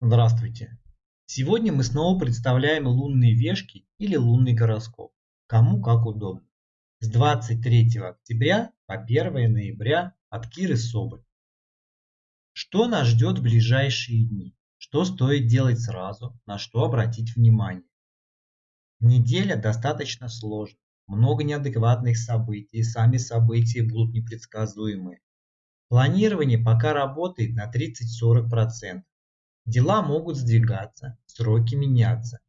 Здравствуйте! Сегодня мы снова представляем лунные вешки или лунный гороскоп, кому как удобно. С 23 октября по 1 ноября от Киры Соболь. Что нас ждет в ближайшие дни? Что стоит делать сразу? На что обратить внимание? Неделя достаточно сложная. Много неадекватных событий, сами события будут непредсказуемые. Планирование пока работает на 30-40%. Дела могут сдвигаться, сроки меняться.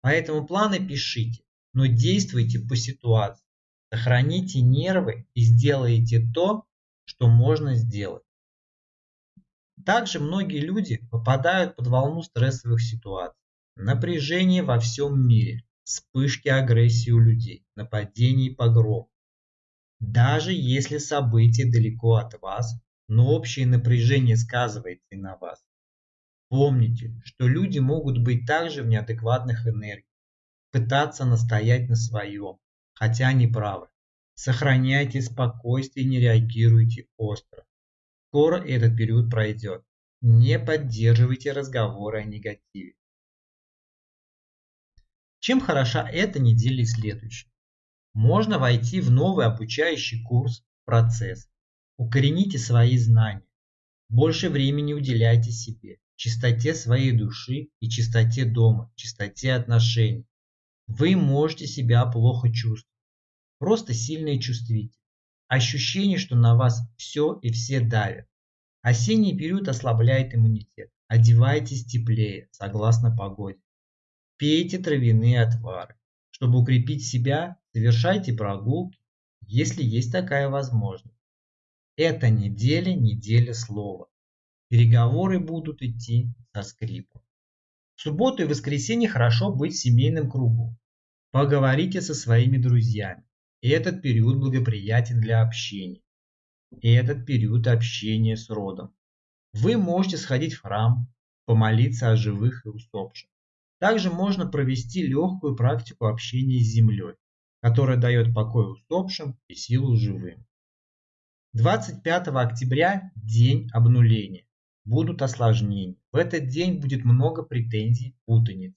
Поэтому планы пишите, но действуйте по ситуации. Сохраните нервы и сделайте то, что можно сделать. Также многие люди попадают под волну стрессовых ситуаций. Напряжение во всем мире, вспышки агрессии у людей, нападений и погром. Даже если события далеко от вас, но общее напряжение сказывается и на вас. Помните, что люди могут быть также в неадекватных энергиях, пытаться настоять на своем, хотя они правы. Сохраняйте спокойствие и не реагируйте остро. Скоро этот период пройдет. Не поддерживайте разговоры о негативе. Чем хороша эта неделя и следующая? Можно войти в новый обучающий курс, процесс. Укорените свои знания. Больше времени уделяйте себе чистоте своей души и чистоте дома, чистоте отношений. Вы можете себя плохо чувствовать, просто сильно и чувствительны. Ощущение, что на вас все и все давят. Осенний период ослабляет иммунитет. Одевайтесь теплее, согласно погоде. Пейте травяные отвары. Чтобы укрепить себя, совершайте прогулки, если есть такая возможность. Эта неделя – неделя слова. Переговоры будут идти со скрипом. В субботу и воскресенье хорошо быть в семейном кругу. Поговорите со своими друзьями. Этот период благоприятен для общения. И этот период общения с родом. Вы можете сходить в храм, помолиться о живых и усопших. Также можно провести легкую практику общения с землей, которая дает покой усопшим и силу живым. 25 октября – день обнуления будут осложнения. В этот день будет много претензий, путаниц.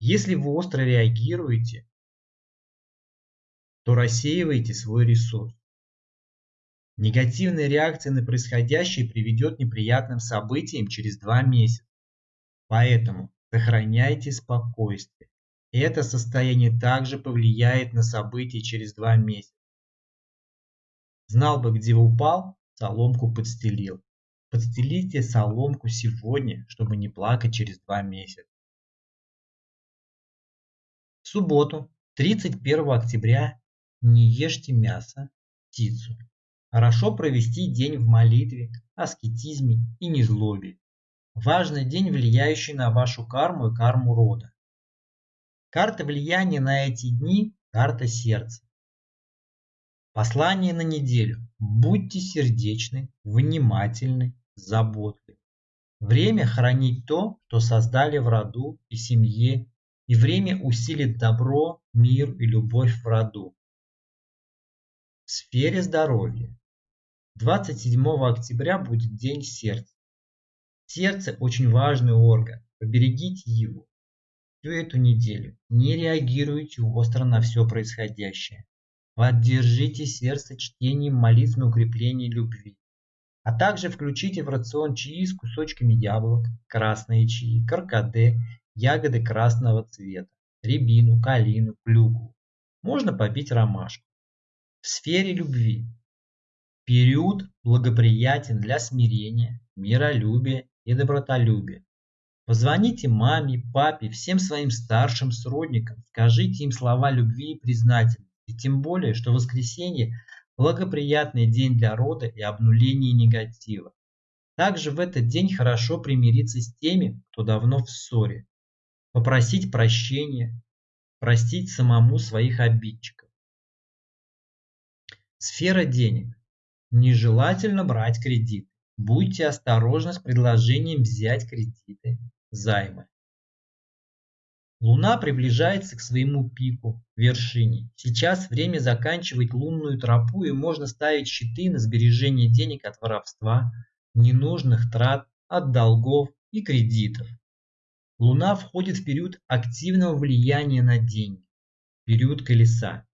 Если вы остро реагируете, то рассеиваете свой ресурс. Негативная реакция на происходящее приведет к неприятным событиям через два месяца. Поэтому сохраняйте спокойствие. Это состояние также повлияет на события через два месяца. Знал бы, где упал, соломку подстелил. Подстелите соломку сегодня, чтобы не плакать через два месяца. В субботу, 31 октября, не ешьте мясо, птицу. Хорошо провести день в молитве, аскетизме и незлобе. Важный день, влияющий на вашу карму и карму рода. Карта влияния на эти дни – карта сердца. Послание на неделю. Будьте сердечны, внимательны, заботливы. Время хранить то, что создали в роду и семье, и время усилит добро, мир и любовь в роду. В сфере здоровья. 27 октября будет День сердца. Сердце очень важный орган, поберегите его. Всю эту неделю не реагируйте остро на все происходящее. Поддержите сердце чтением молитв на укрепление любви. А также включите в рацион чаи с кусочками яблок, красные чаи, каркаде, ягоды красного цвета, рябину, калину, клюкву. Можно попить ромашку. В сфере любви. Период благоприятен для смирения, миролюбия и добротолюбия. Позвоните маме, папе, всем своим старшим сродникам, скажите им слова любви и признательности и тем более, что воскресенье – благоприятный день для рода и обнуления негатива. Также в этот день хорошо примириться с теми, кто давно в ссоре, попросить прощения, простить самому своих обидчиков. Сфера денег. Нежелательно брать кредит. Будьте осторожны с предложением взять кредиты, займы. Луна приближается к своему пику, вершине. Сейчас время заканчивать лунную тропу и можно ставить щиты на сбережение денег от воровства, ненужных трат, от долгов и кредитов. Луна входит в период активного влияния на деньги, период колеса.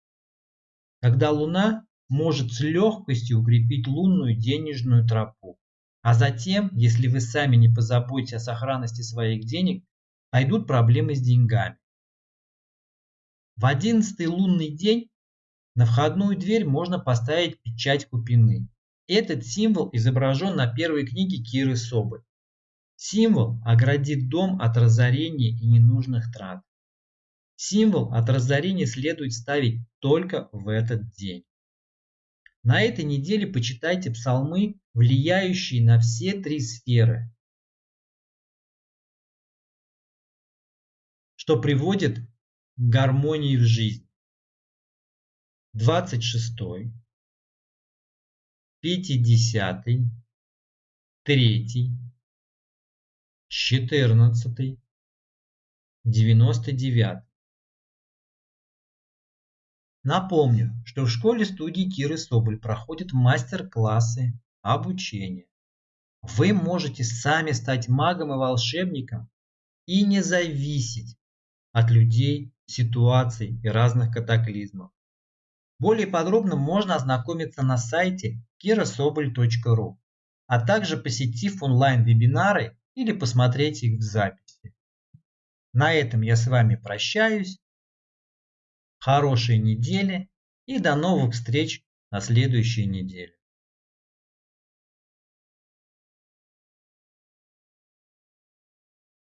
Когда Луна может с легкостью укрепить лунную денежную тропу. А затем, если вы сами не позаботитесь о сохранности своих денег, пойдут проблемы с деньгами. В одиннадцатый лунный день на входную дверь можно поставить печать купины. Этот символ изображен на первой книге Киры Соболь. Символ оградит дом от разорения и ненужных трат. Символ от разорения следует ставить только в этот день. На этой неделе почитайте псалмы, влияющие на все три сферы, что приводит к гармонии в жизнь. 26, 50, 3, 14, 99. Напомню, что в школе-студии Киры Соболь проходят мастер-классы обучения. Вы можете сами стать магом и волшебником и не зависеть от людей, ситуаций и разных катаклизмов. Более подробно можно ознакомиться на сайте kirasobol.ru, а также посетив онлайн-вебинары или посмотреть их в записи. На этом я с вами прощаюсь хорошей недели и до новых встреч на следующей неделе.